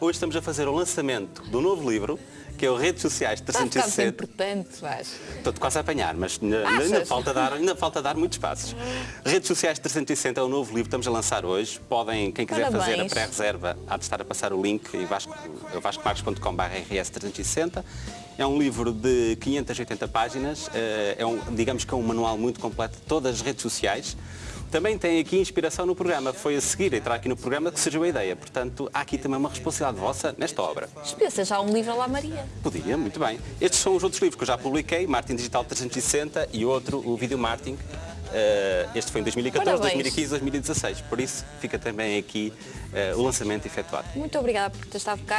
hoje estamos a fazer o lançamento do novo livro, que é o Redes Sociais Está a ficar 360. importante, vais. Estou quase a apanhar, mas ainda, falta dar, ainda falta dar muitos passos. Redes Sociais 360 é o novo livro que estamos a lançar hoje. Podem, quem quiser fazer a Parabéns. pré-reserva, há de estar a passar o link em vasco, vascomarcos.com.br rs360. É um livro de 580 páginas, eh, é um, digamos que é um manual muito completo de todas as redes sociais. Também tem aqui inspiração no programa, foi a seguir entrar aqui no programa que surgiu a ideia. Portanto, há aqui também uma responsabilidade vossa nesta obra. Pensa já um livro lá Maria. Podia, muito bem. Estes são os outros livros que eu já publiquei, Martin Digital 360 e outro, o Video Martin. Eh, este foi em 2014, Parabéns. 2015, 2016. Por isso fica também aqui eh, o lançamento efetuado. Muito obrigada por ter estado cá